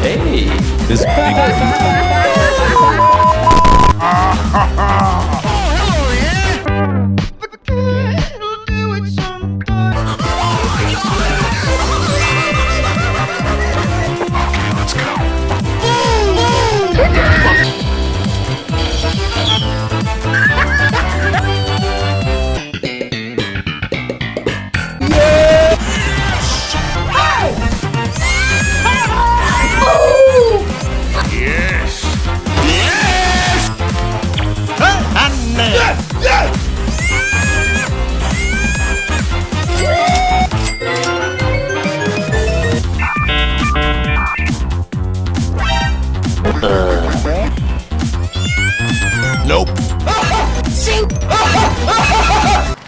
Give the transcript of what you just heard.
Hey, this Nope.